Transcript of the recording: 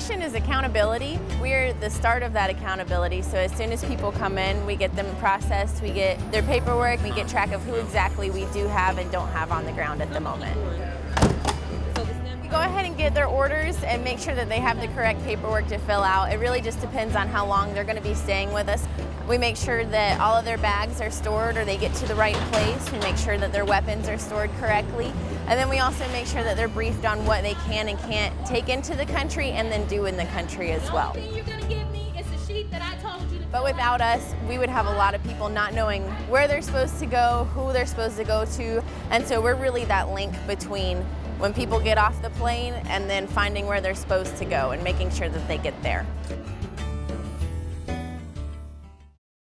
mission is accountability. We're the start of that accountability, so as soon as people come in, we get them processed, we get their paperwork, we get track of who exactly we do have and don't have on the ground at the moment. Get their orders and make sure that they have the correct paperwork to fill out. It really just depends on how long they're going to be staying with us. We make sure that all of their bags are stored or they get to the right place. We make sure that their weapons are stored correctly. And then we also make sure that they're briefed on what they can and can't take into the country and then do in the country as well. But without us, we would have a lot of people not knowing where they're supposed to go, who they're supposed to go to, and so we're really that link between when people get off the plane and then finding where they're supposed to go and making sure that they get there.